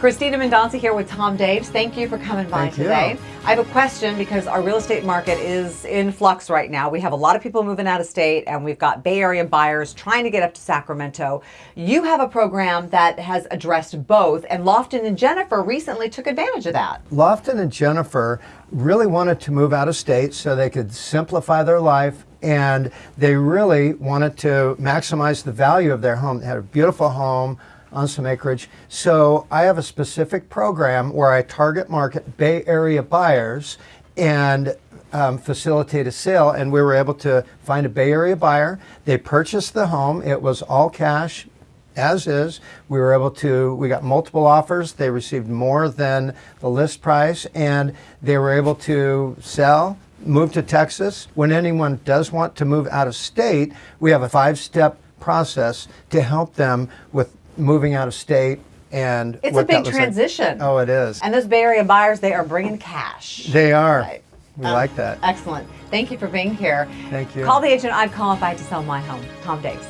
Christina Mendonca here with Tom Daves. Thank you for coming by Thank you. today. I have a question because our real estate market is in flux right now. We have a lot of people moving out of state and we've got Bay Area buyers trying to get up to Sacramento. You have a program that has addressed both and Lofton and Jennifer recently took advantage of that. Lofton and Jennifer really wanted to move out of state so they could simplify their life and they really wanted to maximize the value of their home. They had a beautiful home on some acreage. So I have a specific program where I target market Bay Area buyers and um, facilitate a sale. And we were able to find a Bay Area buyer. They purchased the home. It was all cash, as is. We were able to, we got multiple offers. They received more than the list price and they were able to sell, move to Texas. When anyone does want to move out of state, we have a five step process to help them with moving out of state and It's a big looks like. transition. Oh, it is. And those Bay Area buyers, they are bringing cash. They are. Right. We Um, like that. Excellent. Thank you for being here. Thank you. Call the agent I'd call if I had to sell my home. Tom Daves.